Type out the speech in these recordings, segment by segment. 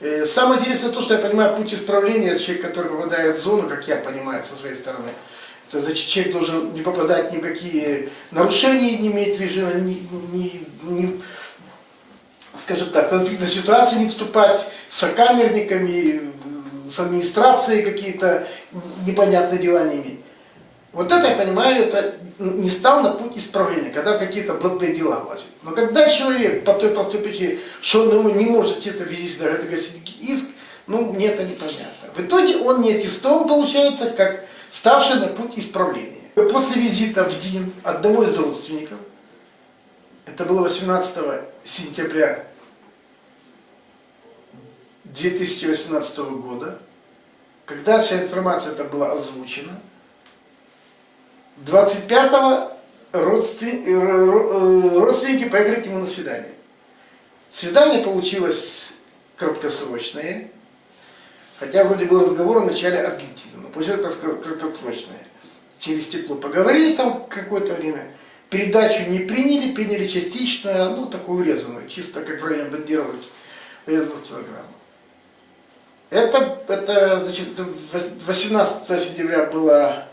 Э, Самое интересное то, что я понимаю путь исправления, человек, который попадает в зону, как я понимаю со своей стороны, это значит, человек должен не попадать ни в какие нарушения, не иметь режима, ни, ни, ни, скажем так, конфликтной ситуации не вступать с сокамерниками, с администрацией какие-то непонятные дела не иметь. Вот это, я понимаю, это не стал на путь исправления, когда какие-то блатные дела влазят. Но когда человек по той простой причине, что он его не может чисто физически это иск, ну, мне это непонятно. В итоге он не аттестован, получается, как ставший на путь исправления. После визита в ДИН одного из родственников, это было 18 сентября 2018 года, когда вся информация это была озвучена, 25-го родственники поехали к нему на свидание. Свидание получилось краткосрочное, хотя вроде был разговор в начале о длительном, но получилось краткосрочное. Через стекло поговорили там какое-то время, передачу не приняли, приняли частично, ну такую урезанную, чисто как в районе бандировки, урезанную килограмму. Это, это, значит, 18 сентября было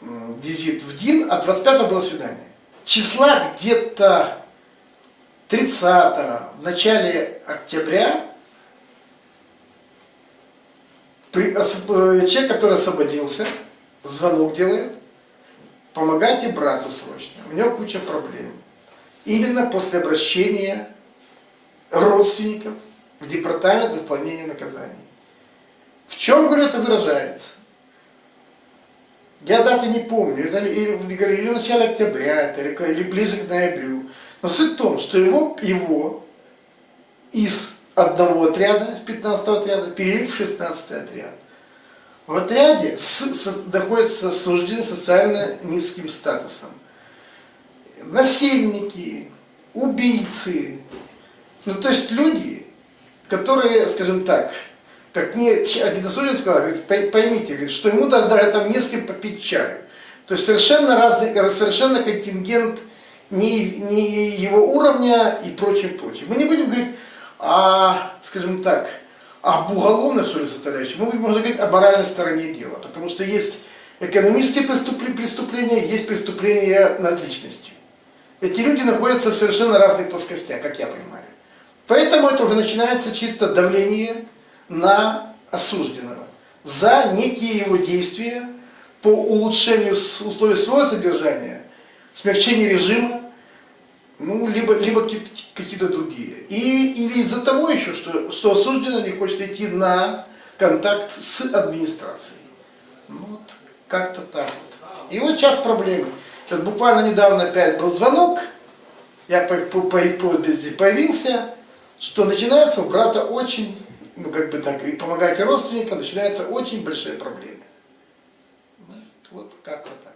визит в ДИН, а 25 было свидание. Числа где-то 30 в начале октября при, э, человек, который освободился, звонок делает, помогайте брату срочно, у него куча проблем. Именно после обращения родственников в департамент исполнения наказаний. В чем, говорю, это выражается? Я даты не помню, это или, или, или в начале октября, это, или, или ближе к ноябрю. Но суть в том, что его, его из одного отряда, из 15 отряда, перевели в 16 отряд. В отряде с, с, находятся осуждены социально низким статусом. Насильники, убийцы. Ну, то есть люди, которые, скажем так, как мне один осужденный сказал, говорит, поймите, говорит, что ему даже там не с кем попить чаю. То есть совершенно разный, совершенно контингент не, не его уровня и прочее, прочее. Мы не будем говорить о, скажем так, об уголовной что ли составляющей, мы будем, можно говорить о моральной стороне дела, потому что есть экономические преступления, есть преступления над личностью. Эти люди находятся в совершенно разных плоскостях, как я понимаю. Поэтому это уже начинается чисто давление на осужденного за некие его действия по улучшению условий своего содержания, смягчению режима, ну, либо, либо какие-то другие. И, или из-за того еще, что, что осужденный не хочет идти на контакт с администрацией. Ну, вот, как-то так вот. И вот сейчас проблемы. Сейчас буквально недавно опять был звонок, я по, по, по их просьбе здесь появился, что начинается у брата очень ну как бы так, и помогать родственникам, начинаются очень большие проблемы. Вот как-то так.